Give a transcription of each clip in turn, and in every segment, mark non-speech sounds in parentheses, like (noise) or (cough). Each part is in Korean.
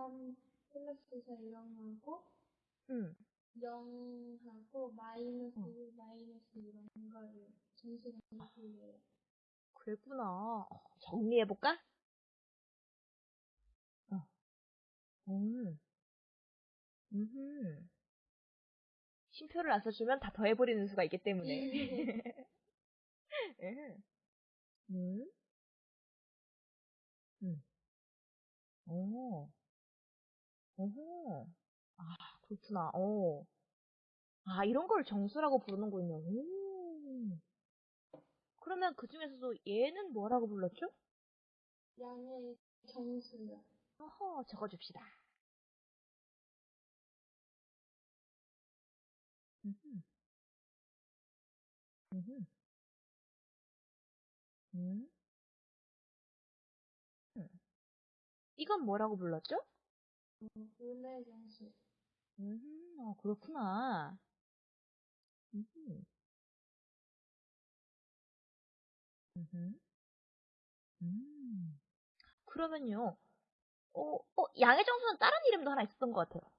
3 플러스 4 이런 거하고 응. 0하고 마이너스 응. 1, 마이너스 이런 거를 점수가 틀려요. 그랬구나. 어, 정리해볼까? 어. 음. 음. 쉼표를 안 써주면 다 더해버리는 수가 있기 때문에. 음. (laughs) 음. 음. 오. 오호. 아, 그렇구나. 오. 아, 이런 걸 정수라고 부르는군요. 오. 그러면 그 중에서도 얘는 뭐라고 불렀죠? 양의 정수요. 어허, 적어줍시다. 음흠. 음흠. 음. 음. 이건 뭐라고 불렀죠? 어, 분의 정수. 음, 어, 그렇구나. 음흠. 음흠. 음. 그러면요, 어, 어, 양의 정수는 다른 이름도 하나 있었던 것 같아요.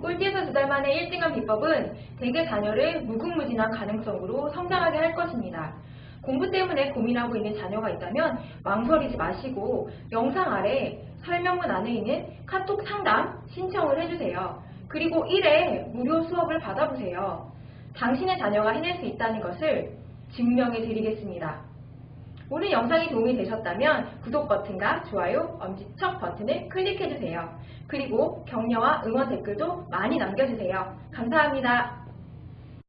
꼴찌에서 두 달 만에 1등한 비법은 대개 자녀를 무궁무진한 가능성으로 성장하게 할 것입니다. 공부 때문에 고민하고 있는 자녀가 있다면 망설이지 마시고 영상 아래 설명문 안에 있는 카톡 상담 신청을 해주세요. 그리고 1회 무료 수업을 받아보세요. 당신의 자녀가 해낼 수 있다는 것을 증명해 드리겠습니다. 오늘 영상이 도움이 되셨다면 구독 버튼과 좋아요, 엄지척 버튼을 클릭해주세요. 그리고 격려와 응원 댓글도 많이 남겨주세요. 감사합니다.